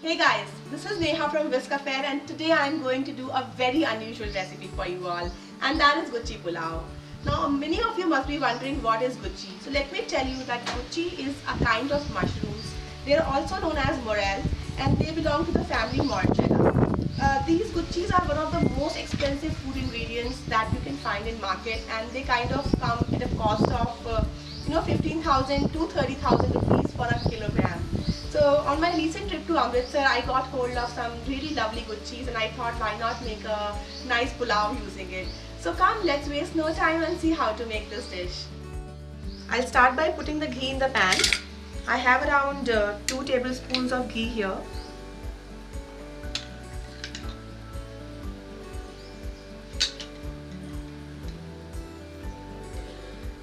Hey guys, this is Neha from Whisk Affair and today I am going to do a very unusual recipe for you all and that is Guchi Pulao. Now many of you must be wondering what is Guchi. So let me tell you that Guchi is a kind of mushrooms. They are also known as morel and they belong to the family Morchella. Uh, these Guchis are one of the most expensive food ingredients that you can find in market and they kind of come at a cost of uh, you know 15,000 to 30,000 rupees for a kilogram. On my recent trip to Amritsar, I got hold of some really lovely Guchis and I thought why not make a nice pulao using it. So come, let's waste no time and see how to make this dish. I'll start by putting the ghee in the pan. I have around uh, 2 tablespoons of ghee here.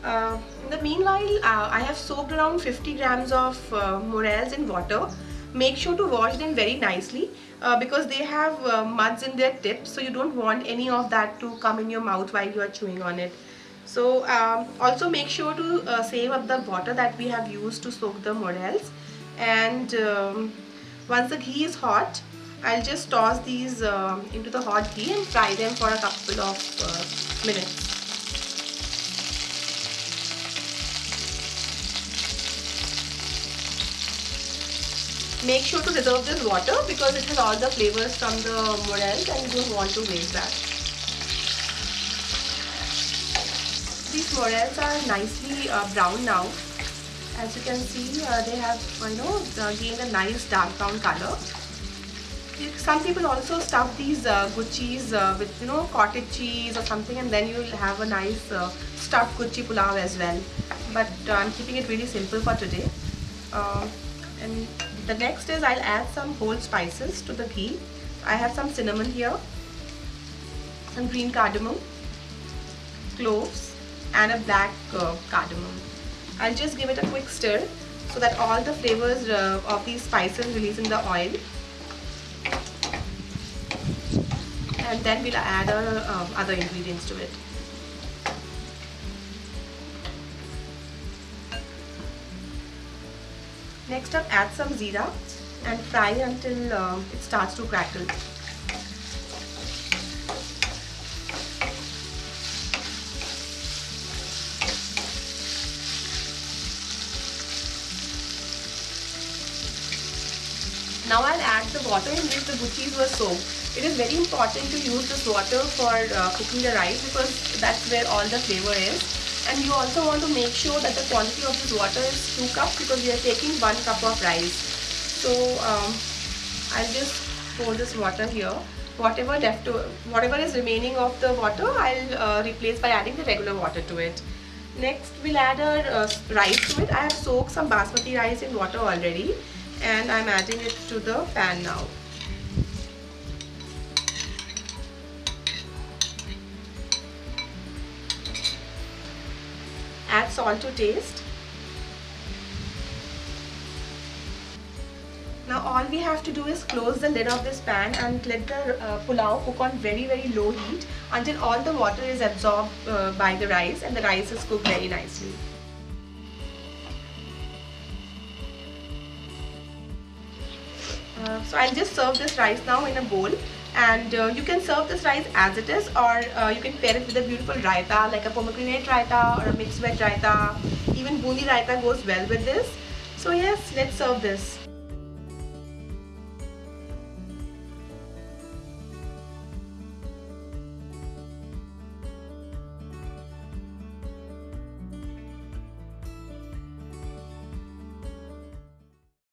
Uh, in the meanwhile, uh, I have soaked around 50 grams of uh, morels in water. Make sure to wash them very nicely uh, because they have uh, muds in their tips so you don't want any of that to come in your mouth while you are chewing on it. So um, also make sure to save up the water that we have used to soak the morels and um, once the ghee is hot I'll just toss these into the hot ghee and fry them for a couple of minutes. Make sure to reserve this water because it has all the flavors from the morels and you don't want to waste that. These morels are nicely uh, brown now. As you can see, uh, they have you know gained a nice dark brown color. Some people also stuff these uh, guchis uh, with you know cottage cheese or something and then you'll have a nice uh, stuffed guchi pulao as well. But uh, I'm keeping it really simple for today. Uh, and the next is I'll add some whole spices to the ghee. I have some cinnamon here, some green cardamom, cloves and a black uh, cardamom. I'll just give it a quick stir so that all the flavors uh, of these spices release in the oil. And then we'll add uh, other ingredients to it. Next up add some zira and fry until uh, it starts to crackle. Now I'll add the water in which the guchis were soaked. It is very important to use this water for uh, cooking the rice because that's where all the flavor is and you also want to make sure that the quantity of this water is 2 cups because we are taking 1 cup of rice. So um, I'll just pour this water here. Whatever left, whatever is remaining of the water, I'll uh, replace by adding the regular water to it. Next, we'll add our uh, rice to it. I have soaked some basmati rice in water already and I'm adding it to the pan now. Salt to taste. Now all we have to do is close the lid of this pan and let the uh, pulao cook on very very low heat until all the water is absorbed uh, by the rice and the rice is cooked very nicely. Uh, so I'll just serve this rice now in a bowl and uh, you can serve this rice as it is or uh, you can pair it with a beautiful raita like a pomegranate raita or a mixed veg raita. Even bundi raita goes well with this. So yes let's serve this